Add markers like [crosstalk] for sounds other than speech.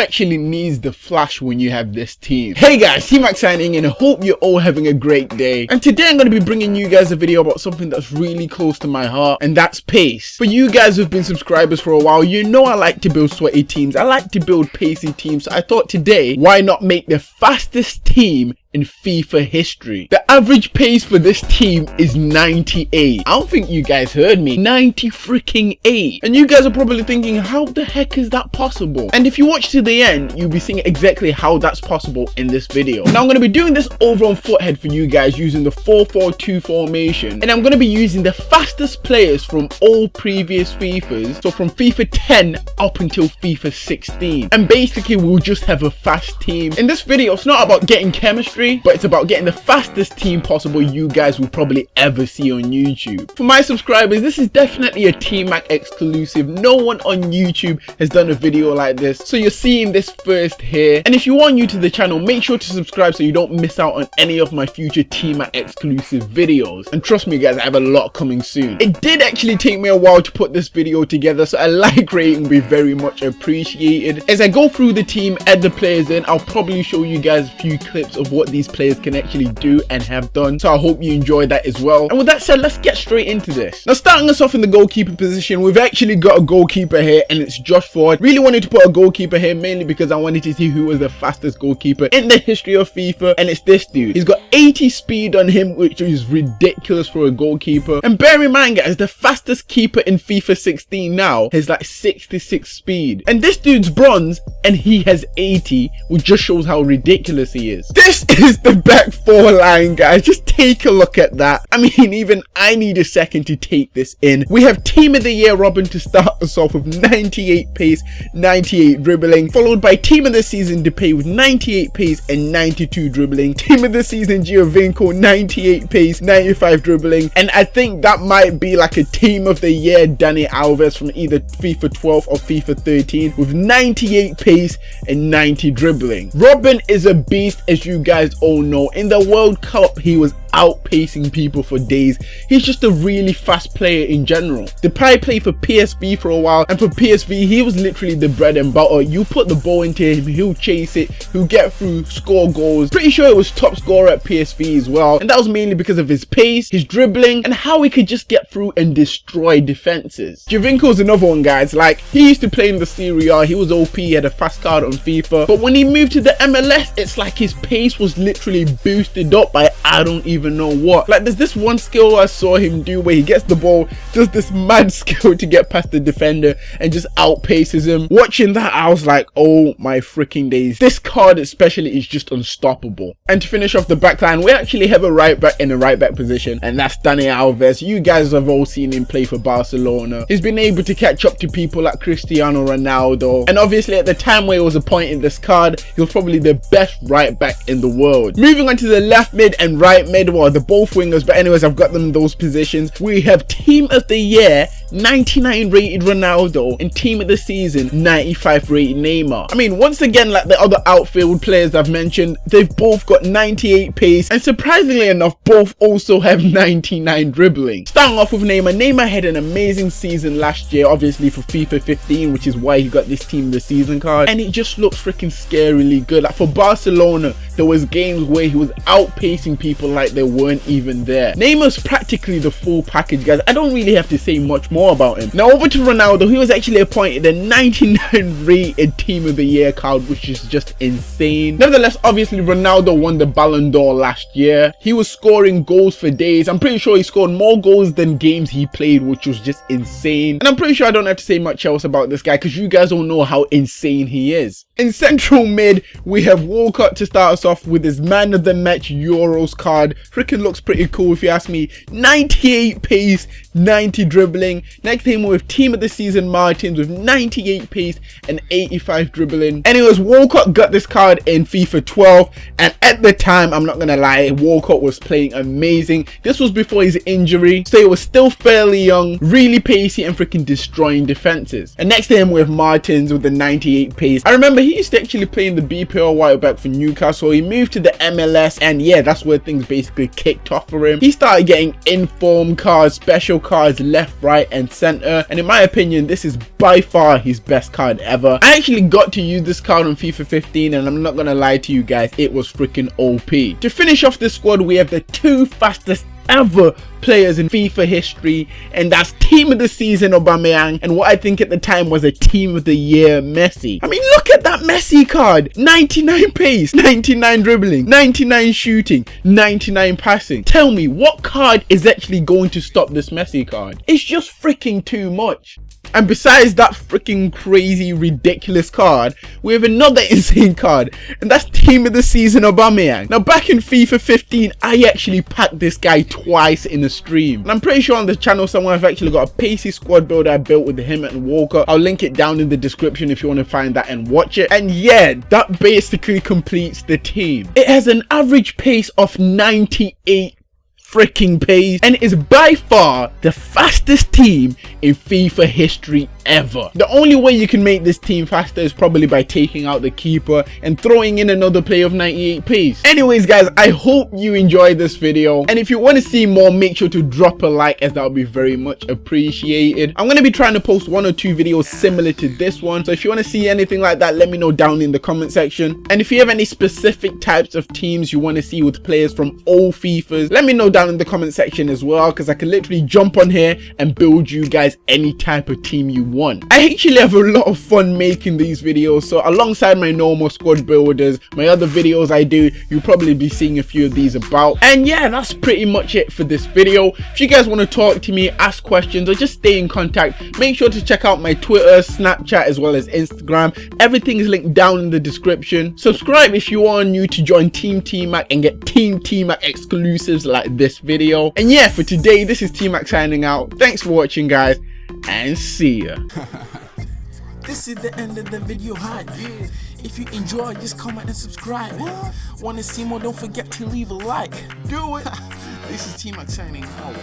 actually needs the flash when you have this team? Hey guys, T-Mac signing in. I hope you're all having a great day. And today I'm going to be bringing you guys a video about something that's really close to my heart, and that's pace. For you guys who've been subscribers for a while, you know I like to build sweaty teams. I like to build pacey teams. So I thought today, why not make the fastest team in FIFA history. The average pace for this team is 98. I don't think you guys heard me. 90 freaking 8. And you guys are probably thinking, how the heck is that possible? And if you watch to the end, you'll be seeing exactly how that's possible in this video. Now I'm going to be doing this over on Futhead for you guys using the 4-4-2 formation. And I'm going to be using the fastest players from all previous FIFAs. So from FIFA 10 up until FIFA 16. And basically we'll just have a fast team. In this video, it's not about getting chemistry but it's about getting the fastest team possible you guys will probably ever see on YouTube. For my subscribers, this is definitely a T-Mac exclusive. No one on YouTube has done a video like this, so you're seeing this first here. And if you are new to the channel, make sure to subscribe so you don't miss out on any of my future T-Mac exclusive videos. And trust me guys, I have a lot coming soon. It did actually take me a while to put this video together, so a like rating would be very much appreciated. As I go through the team, add the players in, I'll probably show you guys a few clips of what these players can actually do and have done. So I hope you enjoy that as well. And with that said, let's get straight into this. Now starting us off in the goalkeeper position, we've actually got a goalkeeper here and it's Josh Ford. Really wanted to put a goalkeeper here mainly because I wanted to see who was the fastest goalkeeper in the history of FIFA and it's this dude. He's got 80 speed on him which is ridiculous for a goalkeeper. And bear in mind guys, the fastest keeper in FIFA 16 now has like 66 speed. And this dude's bronze and he has 80 which just shows how ridiculous he is. This is the back four line, guys. Just take a look at that. I mean, even I need a second to take this in. We have Team of the Year Robben to start us off with 98 pace, 98 dribbling, followed by Team of the Season Depay with 98 pace and 92 dribbling. Team of the Season Giovinco, 98 pace, 95 dribbling. And I think that might be like a Team of the Year Dani Alves from either FIFA 12 or FIFA 13 with 98 pace and 90 dribbling. Robben is a beast as you guys Oh all know. In the World Cup, he was outpacing people for days. He's just a really fast player in general. Depay played for PSV for a while and for PSV he was literally the bread and butter. You put the ball into him, he'll chase it, he'll get through, score goals. Pretty sure it was top scorer at PSV as well and that was mainly because of his pace, his dribbling and how he could just get through and destroy defenses. Giovinco's another one guys, like he used to play in the Serie A, he was OP, he had a fast card on FIFA but when he moved to the MLS it's like his pace was literally boosted up by I don't even even know what. Like there's this one skill I saw him do where he gets the ball, does this mad [laughs] skill to get past the defender and just outpaces him. Watching that, I was like, oh my freaking days. This card especially is just unstoppable. And to finish off the back line, we actually have a right back in a right back position and that's Dani Alves. You guys have all seen him play for Barcelona. He's been able to catch up to people like Cristiano Ronaldo. And obviously at the time where he was appointed this card, he was probably the best right back in the world. Moving on to the left mid and right mid, well, the both wingers, but anyways, I've got them in those positions. We have Team of the Year, 99 rated Ronaldo, and Team of the Season, 95 rated Neymar. I mean, once again, like the other outfield players I've mentioned, they've both got 98 pace, and surprisingly enough, both also have [laughs] 99 dribbling. Starting off with Neymar, Neymar had an amazing season last year, obviously for FIFA 15, which is why he got this Team of the Season card, and it just looks freaking scarily good. Like for Barcelona, there was games where he was outpacing people like they weren't even there. Neymar's practically the full package, guys. I don't really have to say much more about him. Now over to Ronaldo, he was actually appointed the 99 [laughs] rated Team of the Year card, which is just insane. Nevertheless, obviously Ronaldo won the Ballon d'Or last year. He was scoring goals for days. I'm pretty sure he scored more goals than games he played, which was just insane. And I'm pretty sure I don't have to say much else about this guy because you guys all know how insane he is. In central mid, we have Walcott to start us off with his man of the match Euros card. Freaking looks pretty cool if you ask me. 98 pace, 90 dribbling. Next team with team of the season Martins with 98 pace and 85 dribbling. Anyways, Walcott got this card in FIFA 12 and at the time, I'm not gonna lie, Walcott was playing amazing. This was before his injury, so he was still fairly young, really pacey and freaking destroying defenses. And next to him with Martins with the 98 pace. I remember he used to actually play in the BPL while back for Newcastle. He moved to the MLS and yeah, that's where things basically kicked off for him. He started getting inform cards, special cards left, right and center. And in my opinion, this is by far his best card ever. I actually got to use this card on FIFA 15 and I'm not gonna lie to you guys, it was freaking OP. To finish off this squad, we have the two fastest ever players in FIFA history and that's team of the season Aubameyang. And what I think at the time was a team of the year Messi. I mean look at that Messi card. 99 pace 99 dribbling 99 shooting 99 passing. Tell me what card is actually going to stop this Messi card? It's just freaking too much and besides that freaking crazy, ridiculous card, we have another [laughs] insane card, and that's Team of the Season Aubameyang. Now, back in FIFA 15, I actually packed this guy twice in a stream. And I'm pretty sure on the channel somewhere I've actually got a pacey squad build I built with him and Walker. I'll link it down in the description if you want to find that and watch it. And yeah, that basically completes the team. It has an average pace of 98 freaking pace and is by far the fastest team in FIFA history ever. The only way you can make this team faster is probably by taking out the keeper and throwing in another player of 98 pace. Anyways guys, I hope you enjoyed this video and if you want to see more make sure to drop a like as that would be very much appreciated. I'm going to be trying to post one or two videos similar to this one so if you want to see anything like that let me know down in the comment section and if you have any specific types of teams you want to see with players from all FIFAs let me know down in the comment section as well because I can literally jump on here and build you guys any type of team you want. I actually have a lot of fun making these videos so alongside my normal squad builders, my other videos I do, you'll probably be seeing a few of these about. And yeah, that's pretty much it for this video. If you guys want to talk to me, ask questions or just stay in contact, make sure to check out my Twitter, Snapchat as well as Instagram. Everything is linked down in the description. Subscribe if you are new to join Team T-Mac and get Team T-Mac exclusives like this video. And yeah, for today, this is T-Mac signing out. Thanks for watching guys and see ya. [laughs] this is the end of the video hi yeah. If you enjoy, just comment and subscribe. What? Wanna see more? Don't forget to leave a like. Do it. [laughs] this is T-Mac signing out.